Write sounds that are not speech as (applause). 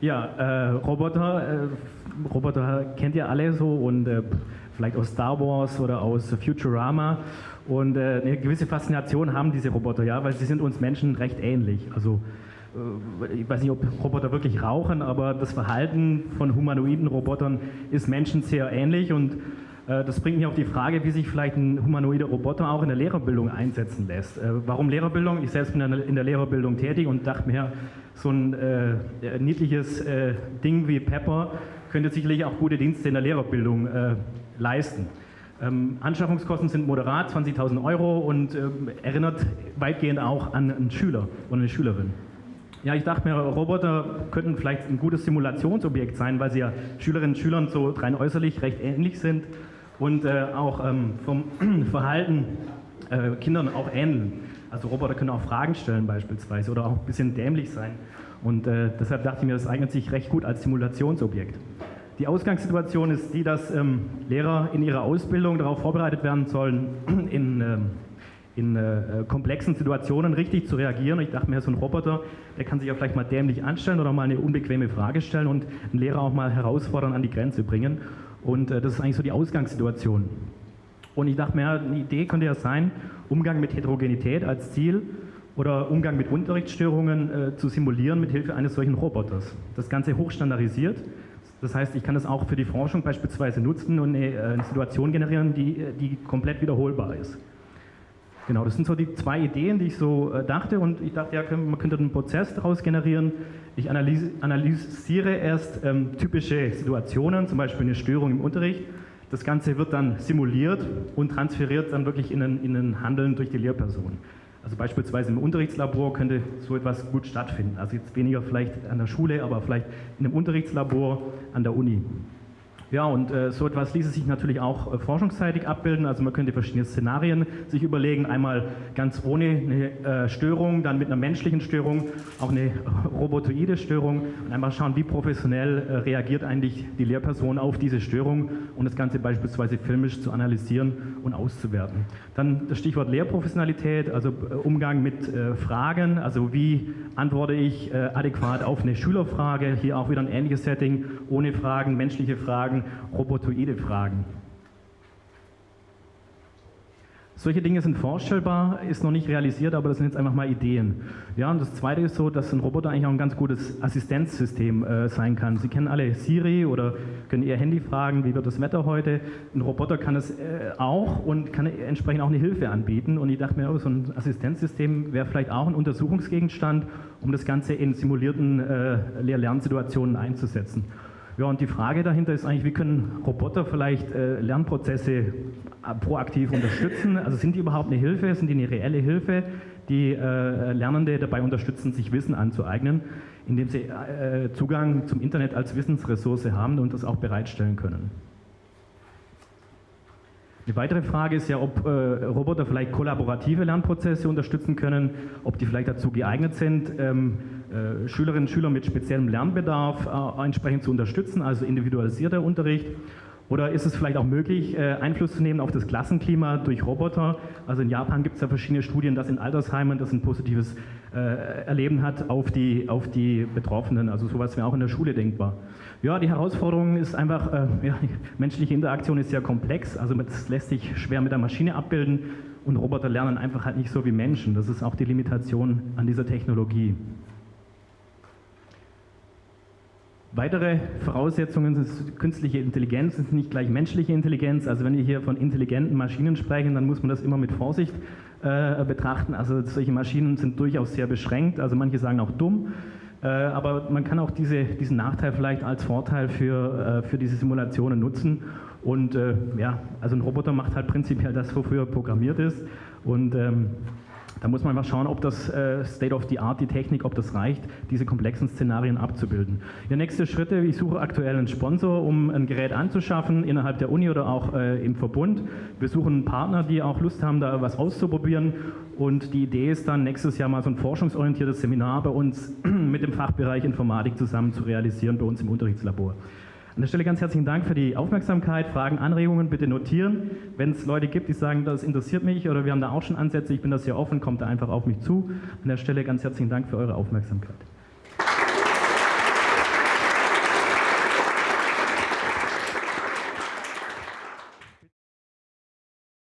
Ja, äh, Roboter, äh, Roboter kennt ihr alle so und äh, vielleicht aus Star Wars oder aus Futurama. Und äh, eine gewisse Faszination haben diese Roboter, ja, weil sie sind uns Menschen recht ähnlich. Also ich weiß nicht, ob Roboter wirklich rauchen, aber das Verhalten von humanoiden Robotern ist Menschen sehr ähnlich und äh, das bringt mich auf die Frage, wie sich vielleicht ein humanoider Roboter auch in der Lehrerbildung einsetzen lässt. Äh, warum Lehrerbildung? Ich selbst bin in der Lehrerbildung tätig und dachte mir, so ein äh, niedliches äh, Ding wie Pepper könnte sicherlich auch gute Dienste in der Lehrerbildung äh, leisten. Ähm, Anschaffungskosten sind moderat, 20.000 Euro und ähm, erinnert weitgehend auch an einen Schüler oder eine Schülerin. Ja, ich dachte mir, Roboter könnten vielleicht ein gutes Simulationsobjekt sein, weil sie ja Schülerinnen und Schülern so rein äußerlich recht ähnlich sind und äh, auch ähm, vom (clears throat) Verhalten äh, Kindern auch ähneln. Also Roboter können auch Fragen stellen beispielsweise oder auch ein bisschen dämlich sein. Und äh, deshalb dachte ich mir, das eignet sich recht gut als Simulationsobjekt. Die Ausgangssituation ist die, dass ähm, Lehrer in ihrer Ausbildung darauf vorbereitet werden sollen, (clears throat) in, ähm, in äh, komplexen Situationen richtig zu reagieren. Und ich dachte mir, so ein Roboter, der kann sich ja vielleicht mal dämlich anstellen oder mal eine unbequeme Frage stellen und einen Lehrer auch mal herausfordern, an die Grenze bringen. Und äh, das ist eigentlich so die Ausgangssituation. Und ich dachte mir, eine Idee könnte ja sein, Umgang mit Heterogenität als Ziel oder Umgang mit Unterrichtsstörungen äh, zu simulieren mit Hilfe eines solchen Roboters. Das Ganze hochstandardisiert. Das heißt, ich kann das auch für die Forschung beispielsweise nutzen und eine, äh, eine Situation generieren, die, äh, die komplett wiederholbar ist. Genau, das sind so die zwei Ideen, die ich so äh, dachte und ich dachte, ja, man könnte einen Prozess daraus generieren. Ich analysiere erst ähm, typische Situationen, zum Beispiel eine Störung im Unterricht. Das Ganze wird dann simuliert und transferiert dann wirklich in ein, in ein Handeln durch die Lehrperson. Also beispielsweise im Unterrichtslabor könnte so etwas gut stattfinden. Also jetzt weniger vielleicht an der Schule, aber vielleicht in einem Unterrichtslabor an der Uni. Ja, und äh, so etwas ließe sich natürlich auch äh, forschungsseitig abbilden. Also man könnte verschiedene Szenarien sich überlegen. Einmal ganz ohne eine äh, Störung, dann mit einer menschlichen Störung, auch eine (laughs) robotoide Störung und einmal schauen, wie professionell äh, reagiert eigentlich die Lehrperson auf diese Störung und das Ganze beispielsweise filmisch zu analysieren und auszuwerten. Dann das Stichwort Lehrprofessionalität, also äh, Umgang mit äh, Fragen, also wie antworte ich adäquat auf eine Schülerfrage. Hier auch wieder ein ähnliches Setting, ohne Fragen, menschliche Fragen, robotoide Fragen. Solche Dinge sind vorstellbar, ist noch nicht realisiert, aber das sind jetzt einfach mal Ideen. Ja, und das Zweite ist so, dass ein Roboter eigentlich auch ein ganz gutes Assistenzsystem äh, sein kann. Sie kennen alle Siri oder können Ihr Handy fragen, wie wird das Wetter heute. Ein Roboter kann es äh, auch und kann entsprechend auch eine Hilfe anbieten. Und ich dachte mir, oh, so ein Assistenzsystem wäre vielleicht auch ein Untersuchungsgegenstand, um das Ganze in simulierten äh, Lehr-Lernsituationen einzusetzen. Ja, und die Frage dahinter ist eigentlich, wie können Roboter vielleicht äh, Lernprozesse äh, proaktiv unterstützen? Also sind die überhaupt eine Hilfe? Sind die eine reelle Hilfe, die äh, Lernende dabei unterstützen, sich Wissen anzueignen, indem sie äh, Zugang zum Internet als Wissensressource haben und das auch bereitstellen können? Eine weitere Frage ist ja, ob äh, Roboter vielleicht kollaborative Lernprozesse unterstützen können, ob die vielleicht dazu geeignet sind, ähm, äh, Schülerinnen und Schüler mit speziellem Lernbedarf äh, entsprechend zu unterstützen, also individualisierter Unterricht. Oder ist es vielleicht auch möglich, äh, Einfluss zu nehmen auf das Klassenklima durch Roboter? Also in Japan gibt es ja verschiedene Studien, dass in Altersheimen das ein positives äh, Erleben hat auf die, auf die Betroffenen. Also sowas wäre auch in der Schule denkbar. Ja, die Herausforderung ist einfach, äh, (laughs) ja, menschliche Interaktion ist sehr komplex, also das lässt sich schwer mit der Maschine abbilden und Roboter lernen einfach halt nicht so wie Menschen. Das ist auch die Limitation an dieser Technologie. Weitere Voraussetzungen sind künstliche Intelligenz, ist nicht gleich menschliche Intelligenz. Also wenn wir hier von intelligenten Maschinen sprechen, dann muss man das immer mit Vorsicht äh, betrachten. Also solche Maschinen sind durchaus sehr beschränkt, also manche sagen auch dumm. Äh, aber man kann auch diese, diesen Nachteil vielleicht als Vorteil für, äh, für diese Simulationen nutzen. Und äh, ja, also ein Roboter macht halt prinzipiell das, wofür er programmiert ist. Und ähm, da muss man mal schauen, ob das äh, State of the Art, die Technik, ob das reicht, diese komplexen Szenarien abzubilden. Der nächste Schritte, ich suche aktuell einen Sponsor, um ein Gerät anzuschaffen, innerhalb der Uni oder auch äh, im Verbund. Wir suchen Partner, die auch Lust haben, da was auszuprobieren. Und die Idee ist dann, nächstes Jahr mal so ein forschungsorientiertes Seminar bei uns (clears throat) mit dem Fachbereich Informatik zusammen zu realisieren, bei uns im Unterrichtslabor. An der Stelle ganz herzlichen Dank für die Aufmerksamkeit. Fragen, Anregungen bitte notieren. Wenn es Leute gibt, die sagen, das interessiert mich oder wir haben da auch schon Ansätze, ich bin das hier offen, kommt da einfach auf mich zu. An der Stelle ganz herzlichen Dank für eure Aufmerksamkeit.